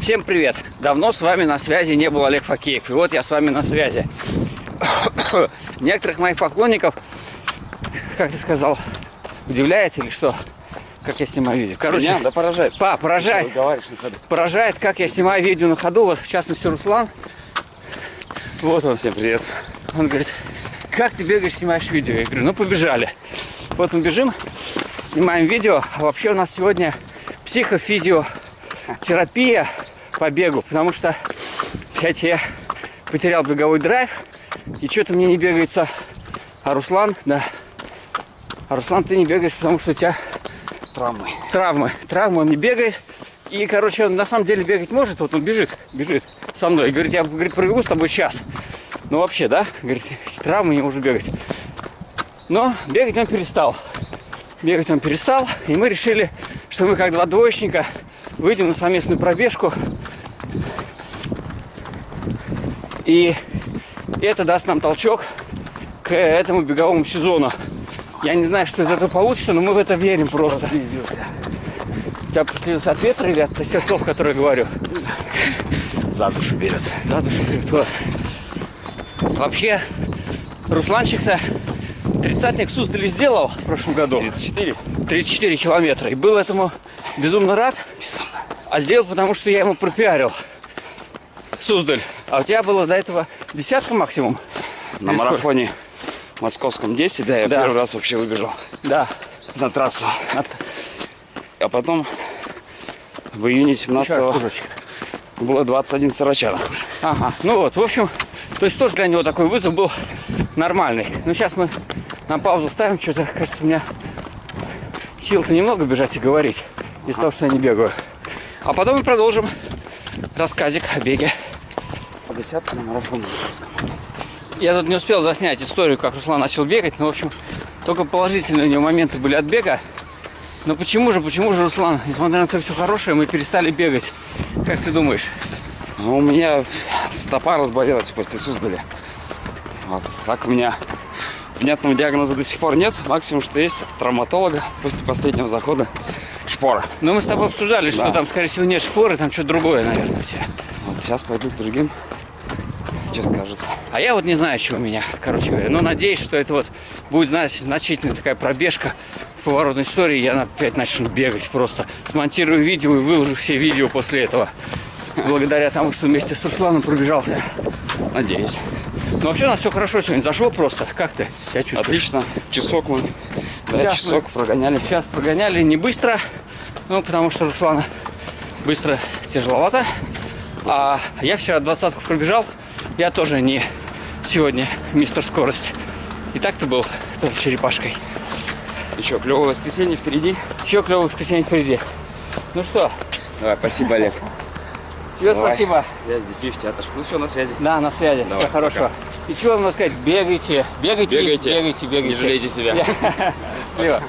Всем привет! Давно с вами на связи не был Олег Факеев. И вот я с вами на связи. Некоторых моих поклонников, как ты сказал, удивляет или что? Как я снимаю видео. Короче, Меня, да поражает. па, поражает, поражает, как я снимаю видео на ходу. Вот, в частности, Руслан. Вот он. Всем привет. Он говорит, как ты бегаешь, снимаешь видео? Я говорю, ну побежали. Вот мы бежим, снимаем видео. А вообще у нас сегодня психофизиотерапия по бегу, потому что, кстати, я потерял беговой драйв, и что-то мне не бегается. А Руслан, да. А Руслан, ты не бегаешь, потому что у тебя Травмы. травмы. Травмы он не бегает. И, короче, он на самом деле бегать может. Вот он бежит, бежит со мной. И говорит, я говорит, пробегу с тобой час. Ну, вообще, да? Говорит, травмы не может бегать. Но бегать он перестал. Бегать он перестал. И мы решили, что мы, как два двоечника, выйдем на совместную пробежку. И это даст нам толчок к этому беговому сезону. Я не знаю, что из этого получится, но мы в это верим просто. Слизился. Тебя проследился от ветра или от тех слов, которые я говорю? За душу берет. За душу берет. Вот. Вообще, Русланчик-то тридцатник в Суздале сделал в прошлом году. 34. 34 километра. И был этому безумно рад. Безумно. А сделал, потому что я ему пропиарил Суздаль. А у тебя было до этого десятка максимум? На Или марафоне московском 10, да, я Да. первый раз вообще выбежал Да. на трассу. От- А потом в июне Еще 17 раз кружочек. было 21 сорочанок. Ага. Ну вот, в общем, то есть тоже для него такой вызов был нормальный. Ну сейчас мы на паузу ставим, что-то, кажется, у меня сил-то немного бежать и говорить из-за того, что я не бегаю. А потом мы продолжим рассказик о беге. По десятке на марафоне. Я тут не успел заснять историю, как Руслан начал бегать, но, в общем, только положительные у него моменты были от бега. Но почему же, почему же, Руслан, несмотря на то, все хорошее, мы перестали бегать? Как ты думаешь? Ну, у меня стопа разболелась после Суздаля. Вот так у меня понятного диагноза до сих пор нет. Максимум, что есть травматолога после последнего захода шпора. Ну, мы с тобой обсуждали, что Да. там, скорее всего, нет шпоры, там что-то другое, наверное, у тебя. Вот сейчас пойду к другим. Что скажут? А я вот не знаю, что у меня, короче говоря. Но надеюсь, что это вот будет, знаешь, значительная такая пробежка в поворотной истории. Я опять начну бегать просто. Смонтирую видео и выложу все видео после этого. Благодаря тому, что вместе с Русланом пробежался. Надеюсь. Ну, вообще у нас все хорошо сегодня. Зашло просто. Как ты себя чувствуешь? Отлично. Часок мы. Да, Сейчас часок прогоняли. Сейчас прогоняли не быстро, ну, потому что Руслана быстро тяжеловато. А я вчера двадцатку пробежал. Я тоже не сегодня мистер скорость. И так ты был тоже черепашкой. Что, клевое воскресенье впереди? Еще клевое воскресенье впереди. Ну что, Давай, спасибо, Олег. Тебе Давай. спасибо. Я здесь Биф театр. Ну все, на связи. Да, на связи. Давай, Всего хорошего. И чего вам сказать? Бегайте, бегайте, Бегайте. бегайте, бегайте. Не жалейте себя. Счастливо.